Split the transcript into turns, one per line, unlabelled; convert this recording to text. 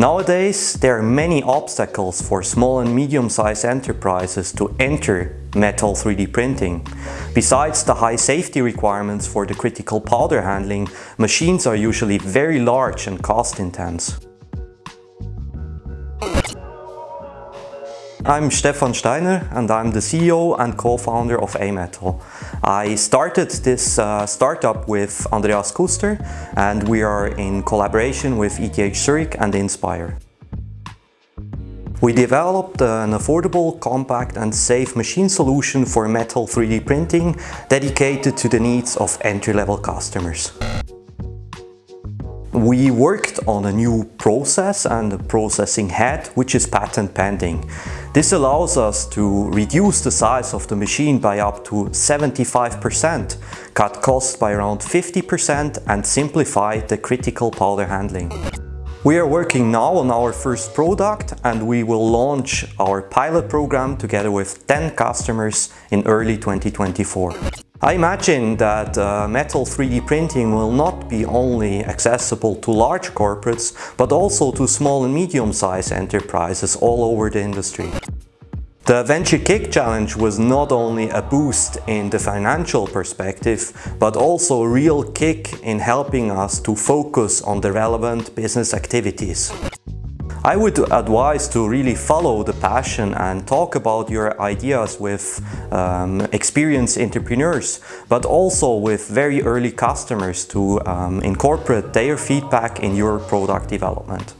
Nowadays, there are many obstacles for small and medium-sized enterprises to enter metal 3D printing. Besides the high safety requirements for the critical powder handling, machines are usually very large and cost intense. I'm Stefan Steiner and I'm the CEO and co-founder of AMetal. I started this uh, startup with Andreas Kuster and we are in collaboration with ETH Zurich and Inspire. We developed an affordable, compact and safe machine solution for metal 3D printing dedicated to the needs of entry-level customers. We worked on a new process and a processing head which is patent pending. This allows us to reduce the size of the machine by up to 75%, cut costs by around 50% and simplify the critical powder handling. We are working now on our first product and we will launch our pilot program together with 10 customers in early 2024. I imagine that uh, metal 3D printing will not be only accessible to large corporates, but also to small and medium-sized enterprises all over the industry. The Venture Kick Challenge was not only a boost in the financial perspective, but also a real kick in helping us to focus on the relevant business activities. I would advise to really follow the passion and talk about your ideas with um, experienced entrepreneurs, but also with very early customers to um, incorporate their feedback in your product development.